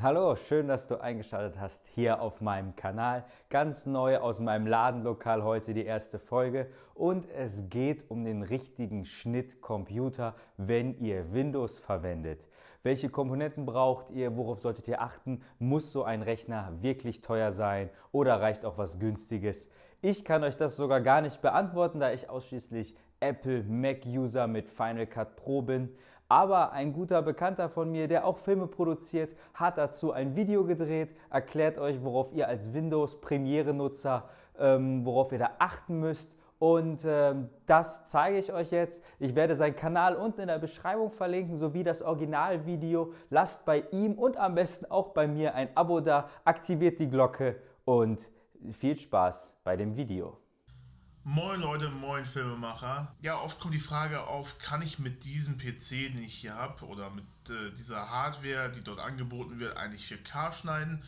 Hallo, schön, dass du eingeschaltet hast hier auf meinem Kanal. Ganz neu aus meinem Ladenlokal heute die erste Folge und es geht um den richtigen Schnittcomputer, wenn ihr Windows verwendet. Welche Komponenten braucht ihr? Worauf solltet ihr achten? Muss so ein Rechner wirklich teuer sein oder reicht auch was günstiges? Ich kann euch das sogar gar nicht beantworten, da ich ausschließlich Apple Mac User mit Final Cut Pro bin. Aber ein guter Bekannter von mir, der auch Filme produziert, hat dazu ein Video gedreht, erklärt euch, worauf ihr als Windows Premiere-Nutzer, ähm, worauf ihr da achten müsst. Und ähm, das zeige ich euch jetzt. Ich werde seinen Kanal unten in der Beschreibung verlinken, sowie das Originalvideo. Lasst bei ihm und am besten auch bei mir ein Abo da, aktiviert die Glocke und viel Spaß bei dem Video. Moin Leute, moin Filmemacher. Ja, oft kommt die Frage auf, kann ich mit diesem PC, den ich hier habe, oder mit äh, dieser Hardware, die dort angeboten wird, eigentlich 4K schneiden?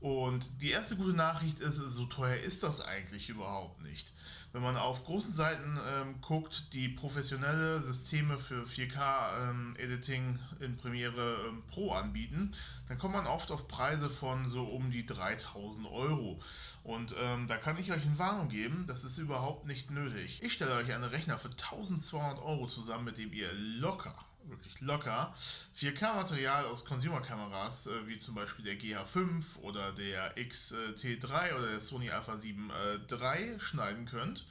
Und die erste gute Nachricht ist, so teuer ist das eigentlich überhaupt nicht. Wenn man auf großen Seiten ähm, guckt, die professionelle Systeme für 4K-Editing ähm, in Premiere ähm, Pro anbieten, dann kommt man oft auf Preise von so um die 3000 Euro. Und ähm, da kann ich euch eine Warnung geben, das ist überhaupt nicht nötig. Ich stelle euch einen Rechner für 1200 Euro zusammen, mit dem ihr locker wirklich locker 4K-Material aus Consumer-Kameras, äh, wie zum Beispiel der GH5 oder der XT3 oder der Sony Alpha 7 III schneiden könnt.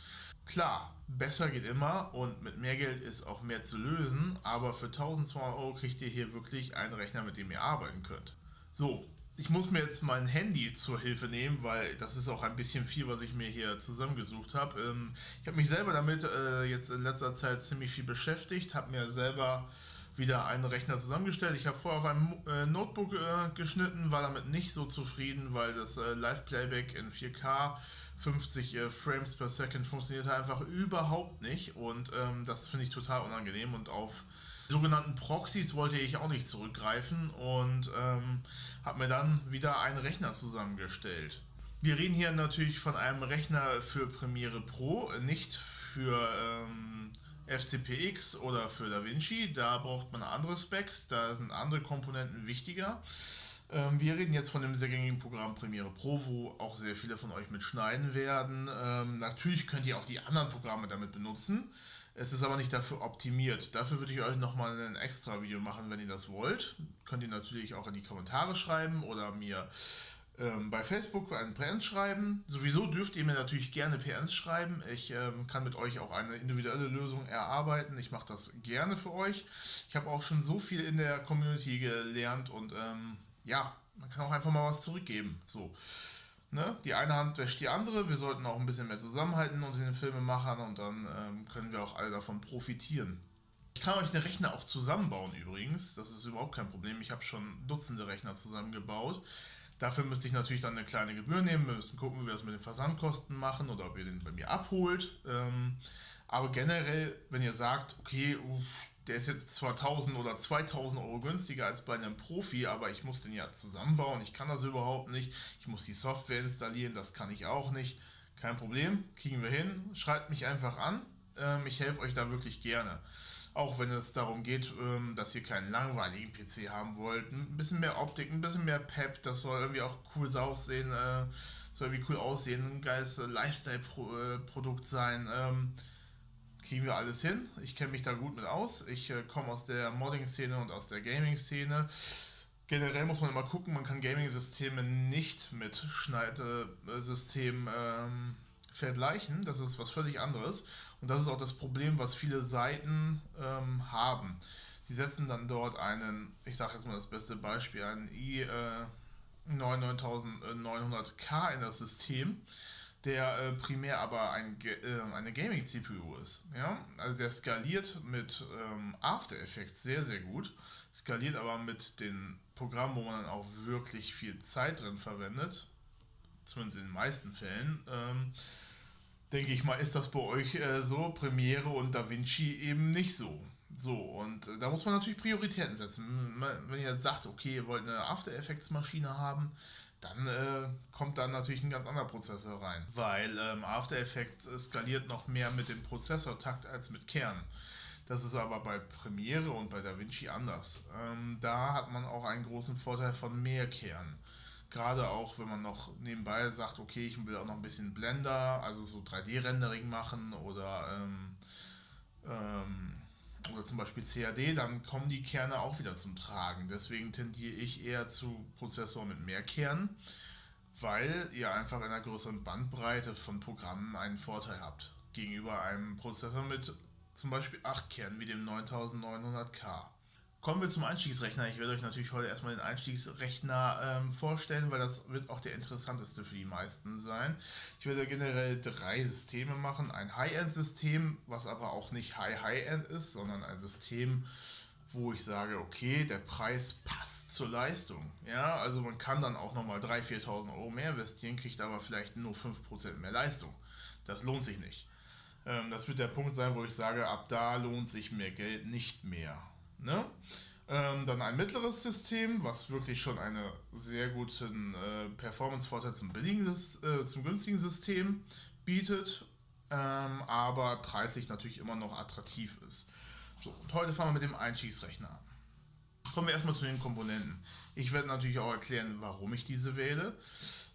Klar, besser geht immer und mit mehr Geld ist auch mehr zu lösen, aber für 1200 Euro kriegt ihr hier wirklich einen Rechner, mit dem ihr arbeiten könnt. So, ich muss mir jetzt mein Handy zur Hilfe nehmen, weil das ist auch ein bisschen viel, was ich mir hier zusammengesucht habe. Ähm, ich habe mich selber damit äh, jetzt in letzter Zeit ziemlich viel beschäftigt, habe mir selber wieder einen Rechner zusammengestellt. Ich habe vorher auf einem äh, Notebook äh, geschnitten, war damit nicht so zufrieden, weil das Live-Playback in 4K 50 Frames per Second funktionierte einfach überhaupt nicht und ähm, das finde ich total unangenehm und auf sogenannten Proxys wollte ich auch nicht zurückgreifen und ähm, habe mir dann wieder einen Rechner zusammengestellt. Wir reden hier natürlich von einem Rechner für Premiere Pro, nicht für ähm, FCPX oder für DaVinci. Da braucht man andere Specs, da sind andere Komponenten wichtiger. Ähm, wir reden jetzt von dem sehr gängigen Programm Premiere Pro, wo auch sehr viele von euch mitschneiden werden. Ähm, natürlich könnt ihr auch die anderen Programme damit benutzen. Es ist aber nicht dafür optimiert. Dafür würde ich euch nochmal ein extra Video machen, wenn ihr das wollt. Könnt ihr natürlich auch in die Kommentare schreiben oder mir ähm, bei Facebook einen PNs schreiben. Sowieso dürft ihr mir natürlich gerne PNs schreiben. Ich ähm, kann mit euch auch eine individuelle Lösung erarbeiten. Ich mache das gerne für euch. Ich habe auch schon so viel in der Community gelernt und ähm, ja, man kann auch einfach mal was zurückgeben. So. Ne? Die eine Hand wäscht die andere. Wir sollten auch ein bisschen mehr zusammenhalten unter den Filmemachern und dann ähm, können wir auch alle davon profitieren. Ich kann euch den Rechner auch zusammenbauen übrigens. Das ist überhaupt kein Problem. Ich habe schon Dutzende Rechner zusammengebaut. Dafür müsste ich natürlich dann eine kleine Gebühr nehmen. Wir müssen gucken, wie wir das mit den Versandkosten machen oder ob ihr den bei mir abholt. Ähm, aber generell, wenn ihr sagt, okay, der ist jetzt zwar 1000 oder 2000 Euro günstiger als bei einem Profi, aber ich muss den ja zusammenbauen. Ich kann das überhaupt nicht. Ich muss die Software installieren, das kann ich auch nicht. Kein Problem, kriegen wir hin. Schreibt mich einfach an. Ähm, ich helfe euch da wirklich gerne. Auch wenn es darum geht, ähm, dass ihr keinen langweiligen PC haben wollt. Ein bisschen mehr Optik, ein bisschen mehr Pep. Das soll irgendwie auch cool aussehen. Äh, soll irgendwie cool aussehen. Ein geiles Lifestyle-Produkt äh, sein. Kriegen wir alles hin. Ich kenne mich da gut mit aus. Ich äh, komme aus der Modding-Szene und aus der Gaming-Szene. Generell muss man immer gucken, man kann Gaming-Systeme nicht mit Schneidesystemen ähm, vergleichen. Das ist was völlig anderes. Und das ist auch das Problem, was viele Seiten ähm, haben. Die setzen dann dort einen, ich sage jetzt mal das beste Beispiel, einen i äh, 99900K in das System der äh, primär aber ein, äh, eine Gaming-CPU ist. Ja? Also der skaliert mit ähm, After Effects sehr, sehr gut, skaliert aber mit den Programmen, wo man dann auch wirklich viel Zeit drin verwendet, zumindest in den meisten Fällen. Ähm, denke ich mal, ist das bei euch äh, so, Premiere und DaVinci eben nicht so. So, und äh, da muss man natürlich Prioritäten setzen. Wenn ihr sagt, okay, ihr wollt eine After Effects Maschine haben, dann äh, kommt dann natürlich ein ganz anderer Prozessor rein, weil ähm, After Effects skaliert noch mehr mit dem Prozessortakt als mit Kern. Das ist aber bei Premiere und bei DaVinci anders. Ähm, da hat man auch einen großen Vorteil von Mehrkehren. Gerade auch, wenn man noch nebenbei sagt, okay, ich will auch noch ein bisschen Blender, also so 3D-Rendering machen oder, ähm, ähm, oder zum Beispiel CAD, dann kommen die Kerne auch wieder zum Tragen. Deswegen tendiere ich eher zu Prozessoren mit mehr Kernen, weil ihr einfach in einer größeren Bandbreite von Programmen einen Vorteil habt gegenüber einem Prozessor mit zum Beispiel 8 Kernen wie dem 9900K. Kommen wir zum Einstiegsrechner. Ich werde euch natürlich heute erstmal den Einstiegsrechner ähm, vorstellen, weil das wird auch der interessanteste für die meisten sein. Ich werde generell drei Systeme machen. Ein High-End-System, was aber auch nicht High-High-End ist, sondern ein System, wo ich sage, okay, der Preis passt zur Leistung. Ja, also man kann dann auch nochmal 3.000, 4.000 Euro mehr investieren, kriegt aber vielleicht nur 5% mehr Leistung. Das lohnt sich nicht. Ähm, das wird der Punkt sein, wo ich sage, ab da lohnt sich mehr Geld nicht mehr. Ne? Ähm, dann ein mittleres System, was wirklich schon einen sehr guten äh, Performance-Vorteil zum äh, zum günstigen System bietet, ähm, aber preislich natürlich immer noch attraktiv ist. So, und heute fangen wir mit dem Einstiegsrechner an. Kommen wir erstmal zu den Komponenten. Ich werde natürlich auch erklären, warum ich diese wähle,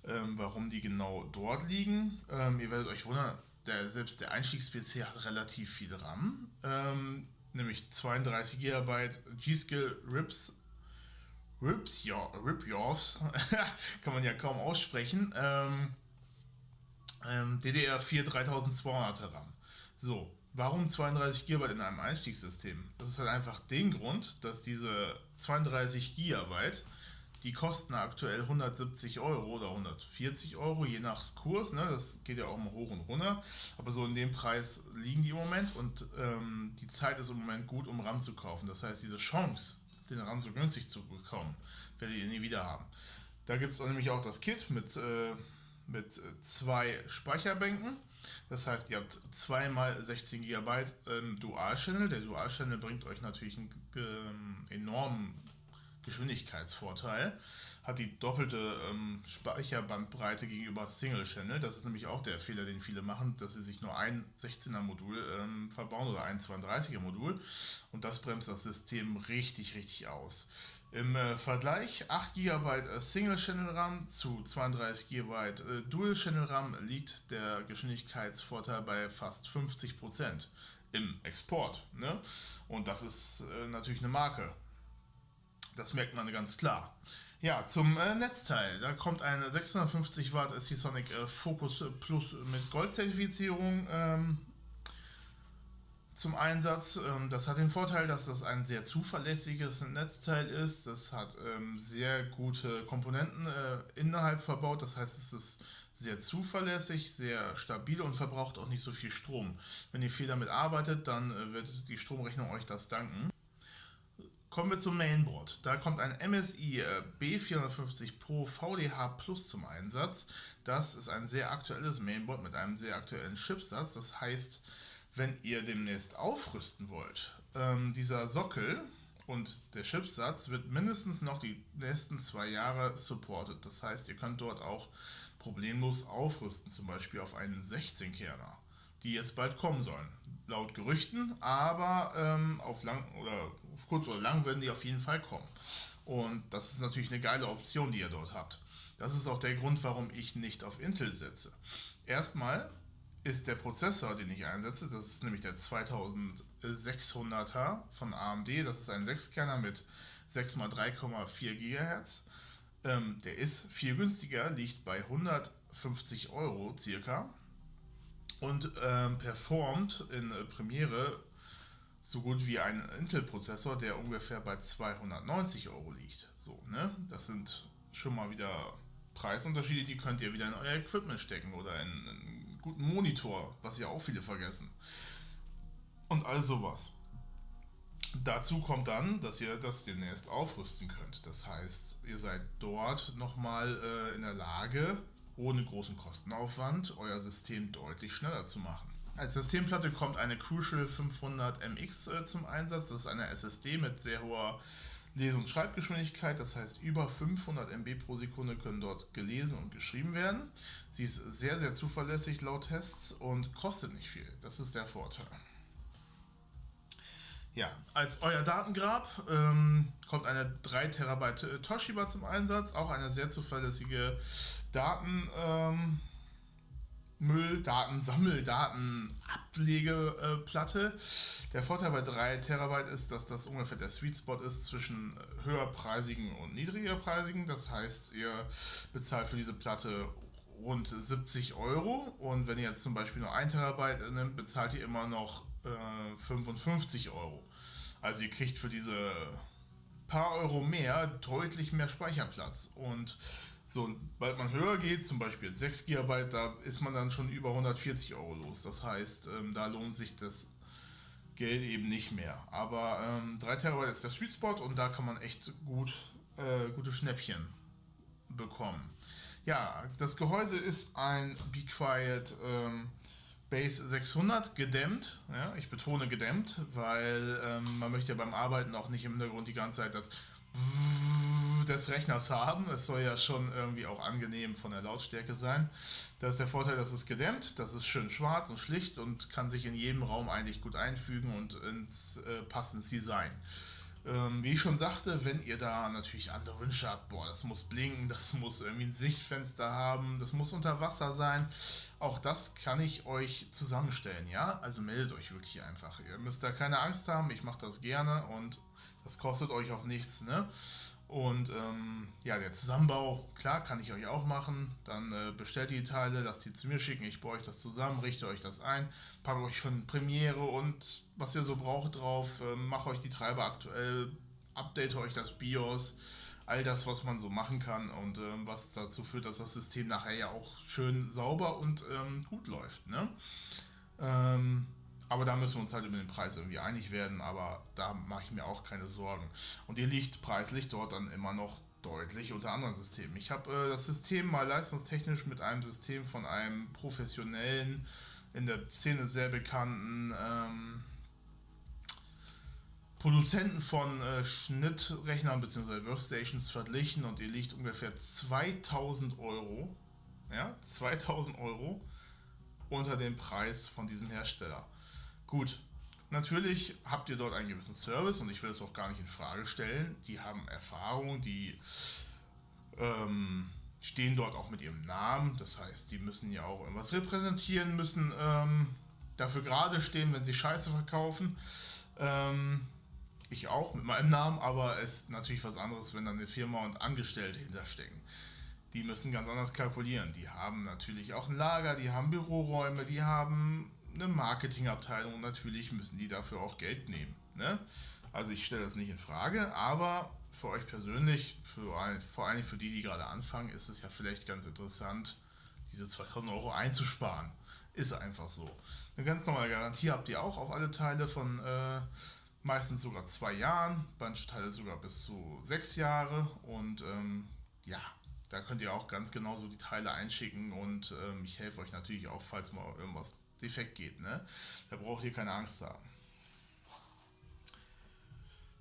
ähm, warum die genau dort liegen. Ähm, ihr werdet euch wundern, der, selbst der Einstiegs-PC hat relativ viel RAM, ähm, nämlich 32 GB G-Skill Rips. Rips, ja, Rip Yours, kann man ja kaum aussprechen. Ähm, ähm, DDR4 3200 RAM. So, warum 32 GB in einem Einstiegssystem? Das ist halt einfach den Grund, dass diese 32 GB die kosten aktuell 170 Euro oder 140 Euro, je nach Kurs. Ne? Das geht ja auch mal hoch und runter. Aber so in dem Preis liegen die im Moment und ähm, die Zeit ist im Moment gut, um RAM zu kaufen. Das heißt, diese Chance, den RAM so günstig zu bekommen, werdet ihr nie wieder haben. Da gibt es nämlich auch das Kit mit, äh, mit zwei Speicherbänken. Das heißt, ihr habt zweimal 16 GB ähm, Dual-Channel. Der Dual-Channel bringt euch natürlich einen ähm, enormen Geschwindigkeitsvorteil, hat die doppelte ähm, Speicherbandbreite gegenüber Single Channel. Das ist nämlich auch der Fehler, den viele machen, dass sie sich nur ein 16er Modul ähm, verbauen oder ein 32er Modul und das bremst das System richtig, richtig aus. Im äh, Vergleich 8 GB äh, Single Channel RAM zu 32 GB äh, Dual Channel RAM liegt der Geschwindigkeitsvorteil bei fast 50% im Export. Ne? Und das ist äh, natürlich eine Marke. Das merkt man ganz klar. Ja, zum äh, Netzteil. Da kommt ein 650 Watt SC-Sonic äh, Focus Plus mit Gold-Zertifizierung ähm, zum Einsatz. Ähm, das hat den Vorteil, dass das ein sehr zuverlässiges Netzteil ist. Das hat ähm, sehr gute Komponenten äh, innerhalb verbaut. Das heißt, es ist sehr zuverlässig, sehr stabil und verbraucht auch nicht so viel Strom. Wenn ihr viel damit arbeitet, dann äh, wird die Stromrechnung euch das danken. Kommen wir zum Mainboard. Da kommt ein MSI äh, B450 Pro VDH Plus zum Einsatz. Das ist ein sehr aktuelles Mainboard mit einem sehr aktuellen Chipsatz. Das heißt, wenn ihr demnächst aufrüsten wollt, ähm, dieser Sockel und der Chipsatz wird mindestens noch die nächsten zwei Jahre supported. Das heißt, ihr könnt dort auch problemlos aufrüsten, zum Beispiel auf einen 16-Kerner, die jetzt bald kommen sollen. Laut Gerüchten, aber ähm, auf lang oder auf kurz oder lang werden die auf jeden Fall kommen. Und das ist natürlich eine geile Option, die ihr dort habt. Das ist auch der Grund, warum ich nicht auf Intel setze. Erstmal ist der Prozessor, den ich einsetze, das ist nämlich der 2600er von AMD, das ist ein 6-Kerner mit 6 x 3,4 GHz. Ähm, der ist viel günstiger, liegt bei 150 Euro circa und ähm, performt in Premiere so gut wie ein Intel-Prozessor, der ungefähr bei 290 Euro liegt. So, ne? Das sind schon mal wieder Preisunterschiede, die könnt ihr wieder in euer Equipment stecken oder in einen guten Monitor, was ja auch viele vergessen. Und all sowas. Dazu kommt dann, dass ihr das demnächst aufrüsten könnt. Das heißt, ihr seid dort nochmal äh, in der Lage, ohne großen Kostenaufwand euer System deutlich schneller zu machen. Als Systemplatte kommt eine Crucial 500 MX äh, zum Einsatz. Das ist eine SSD mit sehr hoher Lese- und Schreibgeschwindigkeit. Das heißt, über 500 MB pro Sekunde können dort gelesen und geschrieben werden. Sie ist sehr, sehr zuverlässig laut Tests und kostet nicht viel. Das ist der Vorteil. Ja, als euer Datengrab ähm, kommt eine 3 Terabyte äh, Toshiba zum Einsatz, auch eine sehr zuverlässige Daten. Ähm, Müll, Daten, Sammel, Daten, Ablegeplatte. Der Vorteil bei 3 Terabyte ist, dass das ungefähr der Sweet Spot ist zwischen höherpreisigen und niedrigerpreisigen. Das heißt, ihr bezahlt für diese Platte rund 70 Euro und wenn ihr jetzt zum Beispiel nur 1 Terabyte nimmt, bezahlt ihr immer noch äh, 55 Euro. Also ihr kriegt für diese paar Euro mehr deutlich mehr Speicherplatz und sobald man höher geht, zum Beispiel 6 GB, da ist man dann schon über 140 Euro los. Das heißt, ähm, da lohnt sich das Geld eben nicht mehr. Aber ähm, 3 Terabyte ist der Sweet Spot und da kann man echt gut äh, gute Schnäppchen bekommen. Ja, das Gehäuse ist ein Be Quiet ähm, Base 600 gedämmt. Ja, ich betone gedämmt, weil ähm, man möchte ja beim Arbeiten auch nicht im Hintergrund die ganze Zeit das des Rechners haben. Es soll ja schon irgendwie auch angenehm von der Lautstärke sein. Das ist der Vorteil, dass es gedämmt, das ist schön schwarz und schlicht und kann sich in jedem Raum eigentlich gut einfügen und ins, äh, passt ins Design. Ähm, wie ich schon sagte, wenn ihr da natürlich andere Wünsche habt, boah, das muss blinken, das muss irgendwie ein Sichtfenster haben, das muss unter Wasser sein, auch das kann ich euch zusammenstellen, ja? Also meldet euch wirklich einfach. Ihr müsst da keine Angst haben, ich mache das gerne und das kostet euch auch nichts, ne? Und ähm, ja, der Zusammenbau, klar, kann ich euch auch machen. Dann äh, bestellt die Teile, lasst die zu mir schicken, ich baue euch das zusammen, richte euch das ein, packe euch schon Premiere und was ihr so braucht drauf, äh, mache euch die Treiber aktuell, update euch das BIOS, all das, was man so machen kann und ähm, was dazu führt, dass das System nachher ja auch schön sauber und ähm, gut läuft. Ne? Ähm, aber da müssen wir uns halt über den Preis irgendwie einig werden, aber da mache ich mir auch keine Sorgen. Und ihr liegt preislich dort dann immer noch deutlich unter anderen Systemen. Ich habe äh, das System mal leistungstechnisch mit einem System von einem professionellen, in der Szene sehr bekannten ähm, Produzenten von äh, Schnittrechnern bzw. Workstations verglichen und ihr liegt ungefähr 2000 Euro, ja, 2000 Euro unter dem Preis von diesem Hersteller. Gut, natürlich habt ihr dort einen gewissen Service und ich will es auch gar nicht in Frage stellen. Die haben Erfahrung, die ähm, stehen dort auch mit ihrem Namen. Das heißt, die müssen ja auch irgendwas repräsentieren, müssen ähm, dafür gerade stehen, wenn sie Scheiße verkaufen. Ähm, ich auch mit meinem Namen, aber es ist natürlich was anderes, wenn dann eine Firma und Angestellte hinterstecken. Die müssen ganz anders kalkulieren. Die haben natürlich auch ein Lager, die haben Büroräume, die haben eine Marketingabteilung natürlich müssen die dafür auch Geld nehmen. Ne? Also ich stelle das nicht in Frage, aber für euch persönlich, für, vor allem für die, die gerade anfangen, ist es ja vielleicht ganz interessant, diese 2000 Euro einzusparen. Ist einfach so. Eine ganz normale Garantie habt ihr auch auf alle Teile von äh, meistens sogar zwei Jahren, manche Teile sogar bis zu sechs Jahre und ähm, ja, da könnt ihr auch ganz genau so die Teile einschicken und ähm, ich helfe euch natürlich auch, falls mal irgendwas defekt geht. Ne? Da braucht ihr keine Angst haben.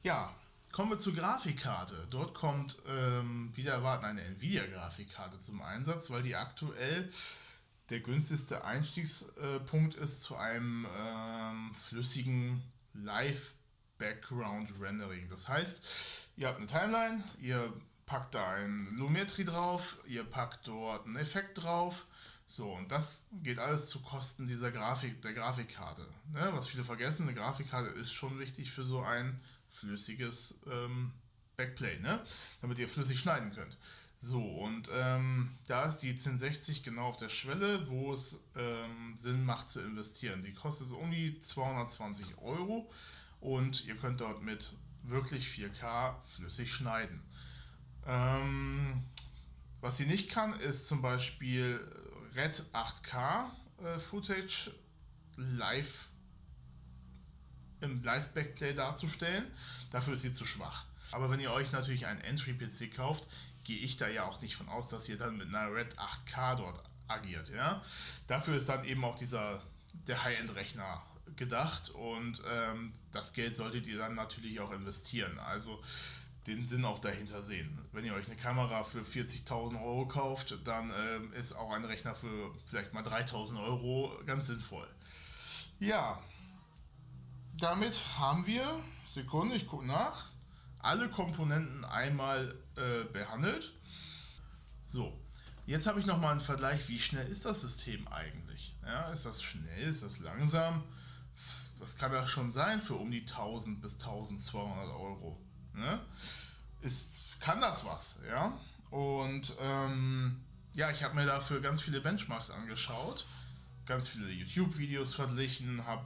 Ja, kommen wir zur Grafikkarte. Dort kommt ähm, wieder erwarten eine Nvidia-Grafikkarte zum Einsatz, weil die aktuell der günstigste Einstiegspunkt ist zu einem ähm, flüssigen Live-Background-Rendering. Das heißt, ihr habt eine Timeline, ihr packt da ein Lumetri drauf, ihr packt dort einen Effekt drauf so, und das geht alles zu Kosten dieser Grafik, der Grafikkarte. Ne? Was viele vergessen, eine Grafikkarte ist schon wichtig für so ein flüssiges ähm, Backplay, ne? damit ihr flüssig schneiden könnt. So, und ähm, da ist die 1060 genau auf der Schwelle, wo es ähm, Sinn macht zu investieren. Die kostet so um die 220 Euro und ihr könnt dort mit wirklich 4K flüssig schneiden. Ähm, was sie nicht kann, ist zum Beispiel Red 8K äh, Footage live im Live-Backplay darzustellen. Dafür ist sie zu schwach. Aber wenn ihr euch natürlich einen Entry-PC kauft, gehe ich da ja auch nicht von aus, dass ihr dann mit einer Red 8K dort agiert. Ja? Dafür ist dann eben auch dieser der High-End-Rechner gedacht und ähm, das Geld solltet ihr dann natürlich auch investieren. Also den Sinn auch dahinter sehen. Wenn ihr euch eine Kamera für 40.000 Euro kauft, dann ähm, ist auch ein Rechner für vielleicht mal 3.000 Euro ganz sinnvoll. Ja, damit haben wir, Sekunde, ich gucke nach, alle Komponenten einmal äh, behandelt. So, jetzt habe ich nochmal einen Vergleich, wie schnell ist das System eigentlich? Ja, ist das schnell, ist das langsam? Was kann das schon sein für um die 1000 bis 1200 Euro? Ne? Ist, kann das was? Ja, und ähm, ja, ich habe mir dafür ganz viele Benchmarks angeschaut, ganz viele YouTube-Videos verglichen, habe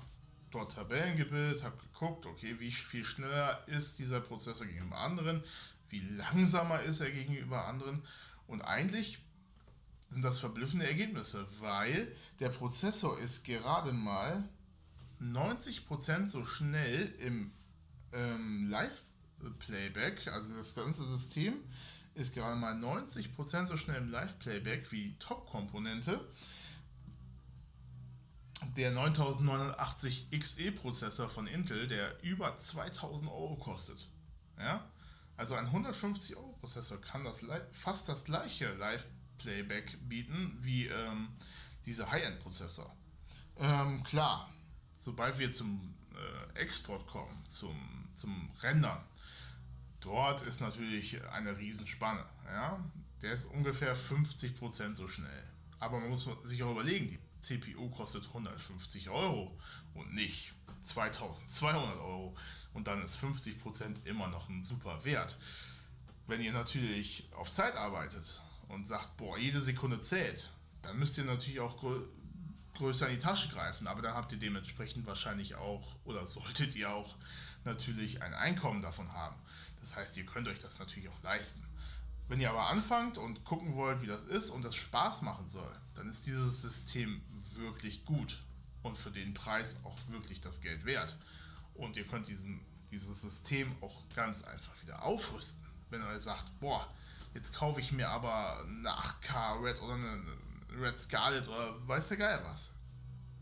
dort Tabellen gebildet, habe geguckt, okay, wie viel schneller ist dieser Prozessor gegenüber anderen, wie langsamer ist er gegenüber anderen und eigentlich sind das verblüffende Ergebnisse, weil der Prozessor ist gerade mal 90% so schnell im ähm, Live-Playback, also das ganze System ist gerade mal 90% so schnell im Live-Playback wie Top-Komponente der 9089 XE-Prozessor von Intel, der über 2000 Euro kostet. Ja? Also ein 150 Euro Prozessor kann das fast das gleiche Live-Playback bieten wie ähm, dieser High-End-Prozessor. Ähm, klar, sobald wir zum äh, Export kommen, zum, zum Rendern, dort ist natürlich eine Riesenspanne. Ja? Der ist ungefähr 50% so schnell. Aber man muss sich auch überlegen, die CPU kostet 150 Euro und nicht 2200 Euro und dann ist 50% immer noch ein super Wert. Wenn ihr natürlich auf Zeit arbeitet und sagt, boah, jede Sekunde zählt, dann müsst ihr natürlich auch größer in die Tasche greifen, aber dann habt ihr dementsprechend wahrscheinlich auch oder solltet ihr auch natürlich ein Einkommen davon haben. Das heißt, ihr könnt euch das natürlich auch leisten. Wenn ihr aber anfangt und gucken wollt, wie das ist und das Spaß machen soll, dann ist dieses System wirklich gut und für den Preis auch wirklich das Geld wert. Und ihr könnt diesen, dieses System auch ganz einfach wieder aufrüsten. Wenn ihr sagt, boah, jetzt kaufe ich mir aber eine 8K Red oder eine Red Scarlet oder weiß der Geil was.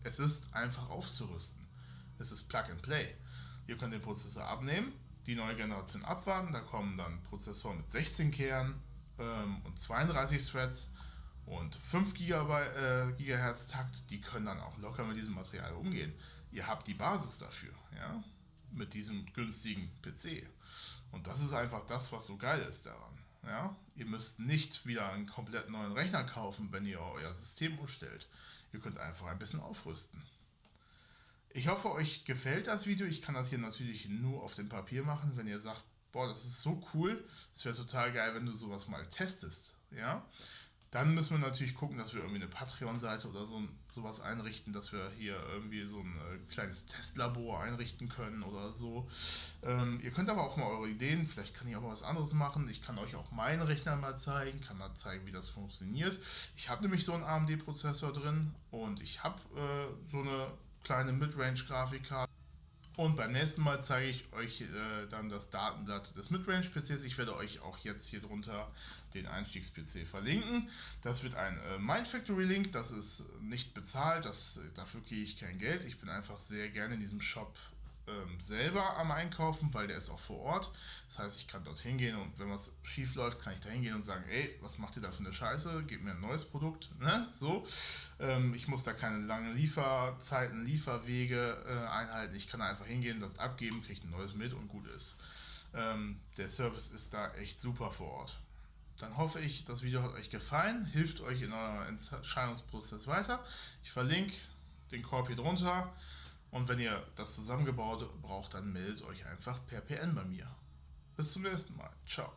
Es ist einfach aufzurüsten. Es ist Plug and Play. Ihr könnt den Prozessor abnehmen, die neue Generation abwarten, da kommen dann Prozessoren mit 16 Kernen ähm, und 32 Threads und 5 GB, äh, GHz Takt, die können dann auch locker mit diesem Material umgehen. Ihr habt die Basis dafür, ja, mit diesem günstigen PC. Und das ist einfach das, was so geil ist daran. Ja? Ihr müsst nicht wieder einen komplett neuen Rechner kaufen, wenn ihr euer System umstellt. Ihr könnt einfach ein bisschen aufrüsten. Ich hoffe, euch gefällt das Video. Ich kann das hier natürlich nur auf dem Papier machen. Wenn ihr sagt, boah, das ist so cool, es wäre total geil, wenn du sowas mal testest. Ja? Dann müssen wir natürlich gucken, dass wir irgendwie eine Patreon-Seite oder so sowas einrichten, dass wir hier irgendwie so ein äh, kleines Testlabor einrichten können oder so. Ähm, ihr könnt aber auch mal eure Ideen, vielleicht kann ich auch mal was anderes machen. Ich kann euch auch meinen Rechner mal zeigen, kann mal zeigen, wie das funktioniert. Ich habe nämlich so einen AMD-Prozessor drin und ich habe äh, so eine kleine Midrange-Grafikkarte. Und beim nächsten Mal zeige ich euch äh, dann das Datenblatt des Midrange-PCs. Ich werde euch auch jetzt hier drunter den Einstiegs-PC verlinken. Das wird ein äh, Mindfactory-Link, das ist nicht bezahlt, das, dafür kriege ich kein Geld. Ich bin einfach sehr gerne in diesem Shop ähm, selber am Einkaufen, weil der ist auch vor Ort. Das heißt, ich kann dort hingehen und wenn was schief läuft, kann ich da hingehen und sagen, ey, was macht ihr da für eine Scheiße? Gebt mir ein neues Produkt. Ne? So. Ähm, ich muss da keine langen Lieferzeiten, Lieferwege äh, einhalten. Ich kann einfach hingehen, das abgeben, kriege ein neues mit und gut ist. Ähm, der Service ist da echt super vor Ort. Dann hoffe ich, das Video hat euch gefallen, hilft euch in eurem Entscheidungsprozess weiter. Ich verlinke den Korb hier drunter. Und wenn ihr das zusammengebaut braucht, dann meldet euch einfach per PN bei mir. Bis zum nächsten Mal. Ciao.